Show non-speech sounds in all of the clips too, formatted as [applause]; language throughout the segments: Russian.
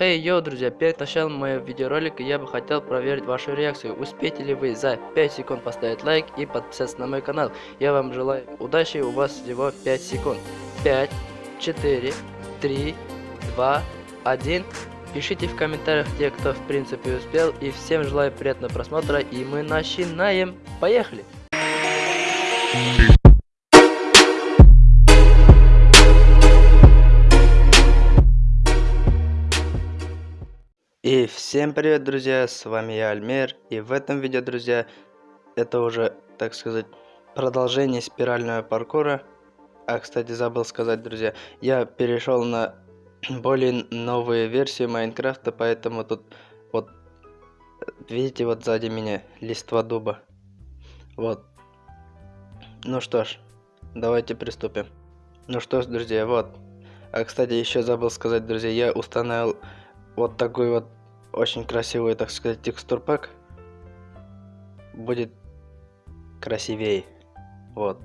Хей, hey, йоу, друзья, перед началом моего видеоролика я бы хотел проверить вашу реакцию. Успеете ли вы за 5 секунд поставить лайк и подписаться на мой канал? Я вам желаю удачи, у вас всего 5 секунд. 5, 4, 3, 2, 1. Пишите в комментариях те, кто в принципе успел. И всем желаю приятного просмотра. И мы начинаем. Поехали! И всем привет, друзья, с вами я, Альмер, и в этом видео, друзья, это уже, так сказать, продолжение спирального паркура. А, кстати, забыл сказать, друзья, я перешел на [clears throat] более новые версии Майнкрафта, поэтому тут, вот, видите, вот сзади меня листва дуба. Вот. Ну что ж, давайте приступим. Ну что ж, друзья, вот. А, кстати, еще забыл сказать, друзья, я установил вот такой вот очень красивый, так сказать, текстур пак. Будет красивее. Вот.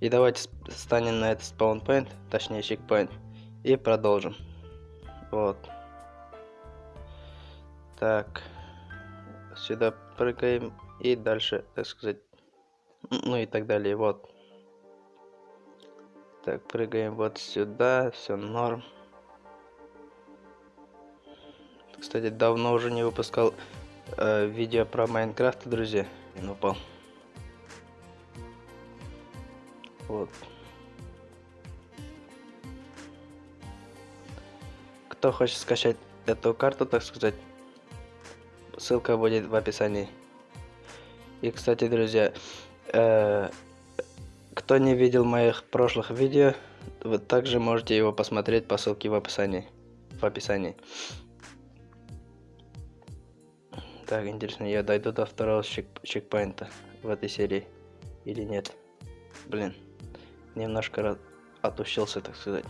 И давайте станем на этот спаунпоинт, точнее чекпоинт, и продолжим. Вот. Так. Сюда прыгаем и дальше, так сказать, ну и так далее. Вот. Так, прыгаем вот сюда, все норм. Кстати, давно уже не выпускал э, видео про Майнкрафт, друзья. Он упал. Вот. Кто хочет скачать эту карту, так сказать, ссылка будет в описании. И, кстати, друзья, э, кто не видел моих прошлых видео, вы также можете его посмотреть по ссылке в описании. В описании. Так, интересно, я дойду до второго чек чекпоинта в этой серии или нет? Блин, немножко отучился, так сказать.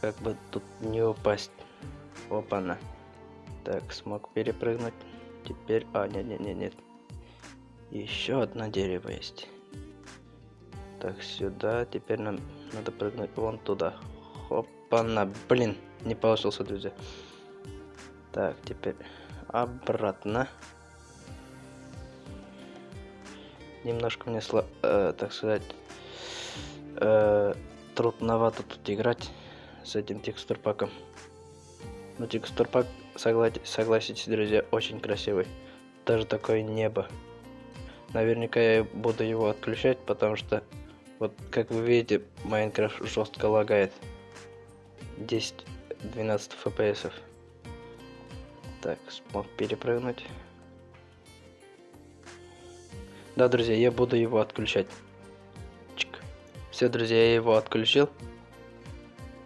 Как бы тут не упасть. Опа-на. Так, смог перепрыгнуть. Теперь... А, нет-нет-нет-нет. Еще одно дерево есть. Так, сюда. Теперь нам надо прыгнуть вон туда. Хопа-на. Блин, не получился, друзья. Так, теперь обратно. Немножко мне, э, так сказать, э, трудновато тут играть с этим текстурпаком. Но текстурпак, согла согласитесь, друзья, очень красивый. Даже такое небо. Наверняка я буду его отключать, потому что, вот как вы видите, Майнкрафт жестко лагает. 10-12 фпсов. Так, смог перепрыгнуть. Да, друзья, я буду его отключать. Чик. Все, друзья, я его отключил.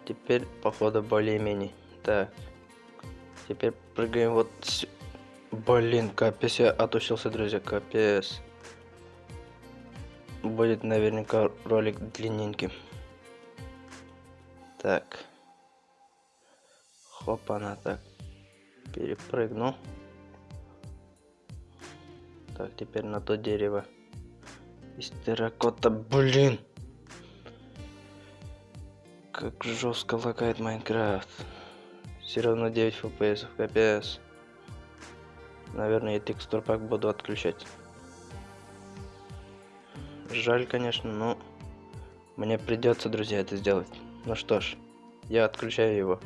Теперь, походу, более-менее. Так. Теперь прыгаем вот... Блин, капец, я отучился, друзья, капец. Будет наверняка ролик длинненьким. Так. Хопа, на так перепрыгну. Так, теперь на то дерево. Из терракота, блин! Как жестко лагает Майнкрафт. Все равно 9 FPS, капец. Наверное, я текстур пак буду отключать. Жаль, конечно, но мне придется, друзья, это сделать. Ну что ж, я отключаю его.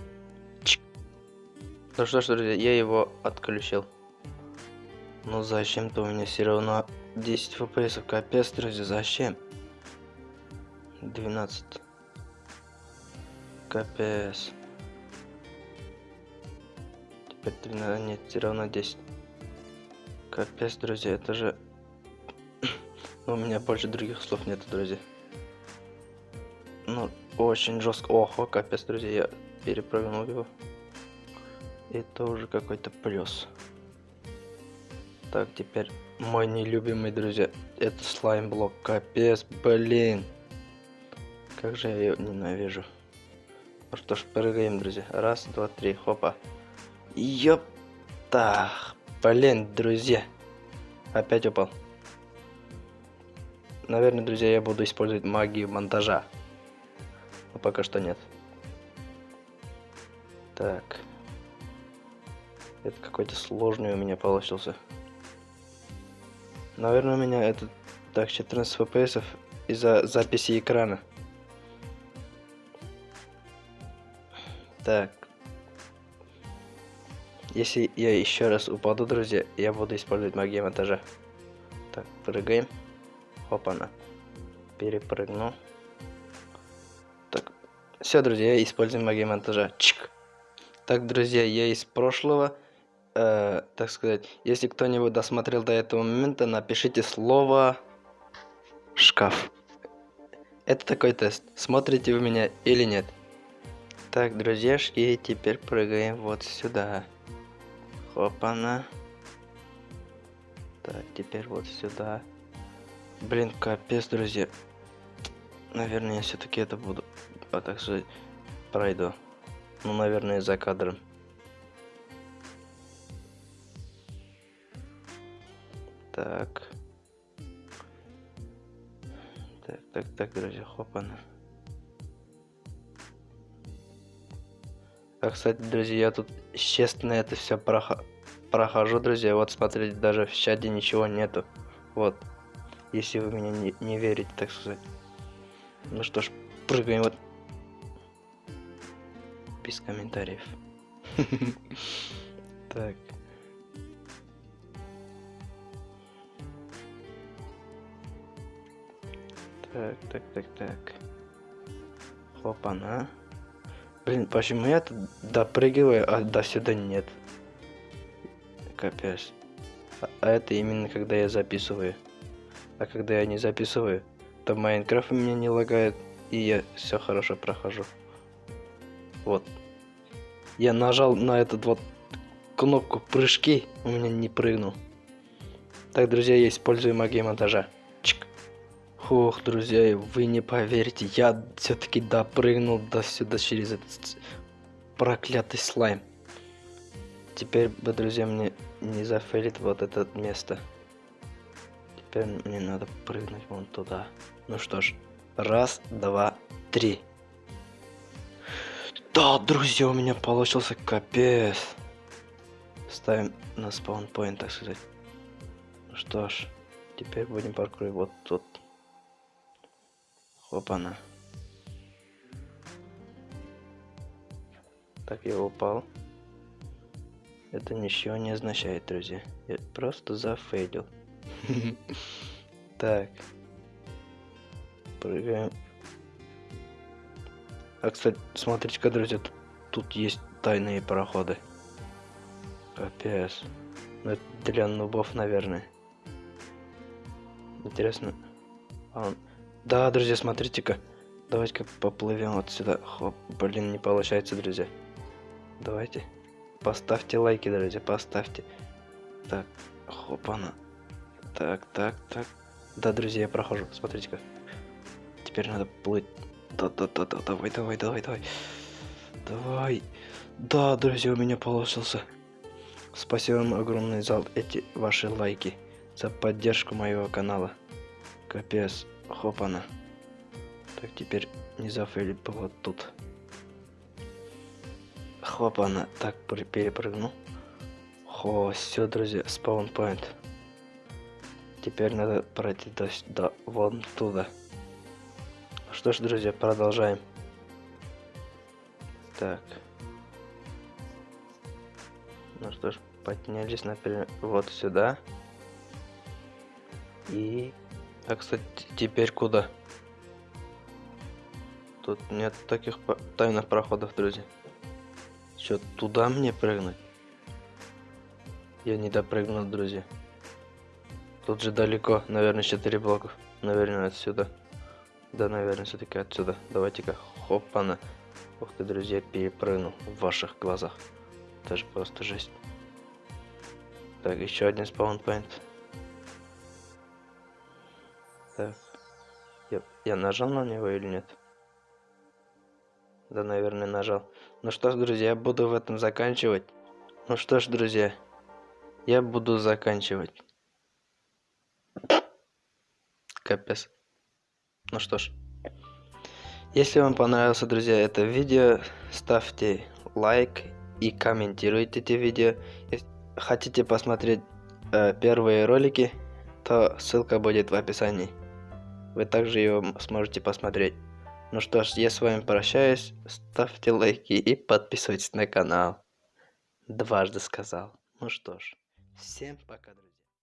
Ну что ж, друзья, я его отключил. Ну зачем-то у меня все равно 10 фпс. Капец, друзья, зачем? 12. Капец. Теперь 13. Нет, все равно 10. Капец, друзья, это же... [clears throat] у меня больше других слов нет, друзья. Ну, очень жестко. Ого, капец, друзья, я перепрыгнул его. Это уже какой-то плюс. Так, теперь мой нелюбимый, друзья. Это слайм блок. Капец, блин. Как же я ее ненавижу. Ну что ж, прыгаем, друзья. Раз, два, три, хопа. Ёпта. Блин, друзья. Опять упал. Наверное, друзья, я буду использовать магию монтажа. Но пока что нет. Так. Это какой-то сложный у меня получился. Наверное, у меня это так 14 FPS из-за записи экрана. Так. Если я еще раз упаду, друзья, я буду использовать магию монтажа. Так, прыгаем. Опа-на. Перепрыгну. Так. Все, друзья, я использую магию монтажа. Чик. Так, друзья, я из прошлого, э, так сказать, если кто-нибудь досмотрел до этого момента, напишите слово шкаф. Это такой тест. Смотрите вы меня или нет. Так, друзьяшки, теперь прыгаем вот сюда. Хопана. Так, теперь вот сюда. Блин, капец, друзья. Наверное, я все-таки это буду. А так сказать, пройду. Ну, наверное, за кадром. Так. Так, так, так, друзья, хопана. А, кстати, друзья, я тут честно это все прохожу, друзья. Вот, смотрите, даже в чате ничего нету. Вот. Если вы меня не, не верите, так сказать. Ну что ж, прыгаем вот. Без комментариев. [laughs] Так. Так, так, так, так. Хопа-на. Блин, почему я тут допрыгиваю, а до сюда нет? Капец. А, а это именно когда я записываю. А когда я не записываю, то Майнкрафт у меня не лагает, и я все хорошо прохожу. Вот. Я нажал на этот вот кнопку прыжки, у меня не прыгнул. Так, друзья, я использую магию монтажа. Ох, друзья, вы не поверите, я все-таки допрыгнул до сюда через этот проклятый слайм. Теперь бы, друзья, мне не зафейлит вот это место. Теперь мне надо прыгнуть вон туда. Ну что ж, раз, два, три. Да, друзья, у меня получился капец. Ставим на спаунпоинт, так сказать. Ну что ж, теперь будем паркурить вот тут. Опа-на. Так, я упал. Это ничего не означает, друзья. Я просто зафейлил. [laughs] Так. Прыгаем. А, кстати, смотрите-ка, друзья, тут, тут есть тайные проходы. Капец. Ну, это для нубов, наверное. Интересно. А он... Да, друзья, смотрите-ка. Давайте-ка поплывем вот сюда. Хоп, блин, не получается, друзья. Давайте. Поставьте лайки, друзья, поставьте. Так, хоп, она. Так, так, так. Да, друзья, я прохожу. Смотрите-ка. Теперь надо плыть. Да-да-да-да, давай, давай, давай, давай. Давай. Да, друзья, у меня получился. Спасибо вам огромное за эти ваши лайки. За поддержку моего канала. Капец. Хопана. Так, теперь не зафейлить вот тут. Хопана. Так, перепрыгну. Хо, все, друзья, спаунпоинт. Теперь надо пройти до, до вон туда. Что ж, друзья, продолжаем. Так. Ну что ж, поднялись, например, вот сюда. И а, кстати, теперь куда? Тут нет таких тайных проходов, друзья. Что, туда мне прыгнуть? Я не допрыгнул, друзья. Тут же далеко, наверное, 4 блоков. Наверное, отсюда. Да, наверное, все-таки отсюда. Давайте-ка, хопана. Ух ты, друзья, перепрыгнул в ваших глазах. Даже просто жесть. Так, еще один спаунпоинт. Я, нажал на него или нет? Да, наверное, нажал. Ну что ж, друзья, буду в этом заканчивать. Ну что ж, друзья, я буду заканчивать. Капец. Ну что ж. Если вам понравилось, друзья, это видео, ставьте лайк и комментируйте эти видео. Если хотите посмотреть э, первые ролики, то ссылка будет в описании. Вы также ее сможете посмотреть. Ну что ж, я с вами прощаюсь. Ставьте лайки и подписывайтесь на канал. Дважды сказал. Ну что ж, всем пока, друзья.